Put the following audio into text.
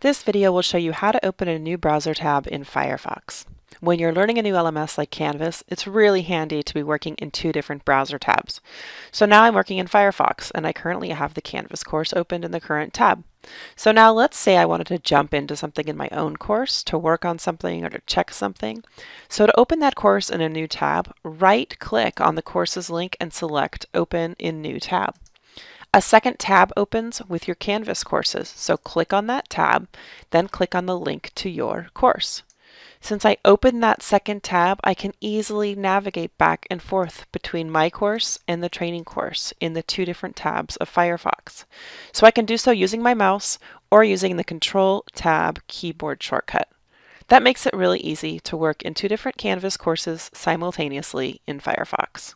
This video will show you how to open a new browser tab in Firefox. When you're learning a new LMS like Canvas, it's really handy to be working in two different browser tabs. So now I'm working in Firefox and I currently have the Canvas course opened in the current tab. So now let's say I wanted to jump into something in my own course to work on something or to check something. So to open that course in a new tab, right click on the course's link and select Open in New Tab. A second tab opens with your Canvas courses, so click on that tab, then click on the link to your course. Since I opened that second tab, I can easily navigate back and forth between my course and the training course in the two different tabs of Firefox. So I can do so using my mouse or using the Control Tab keyboard shortcut. That makes it really easy to work in two different Canvas courses simultaneously in Firefox.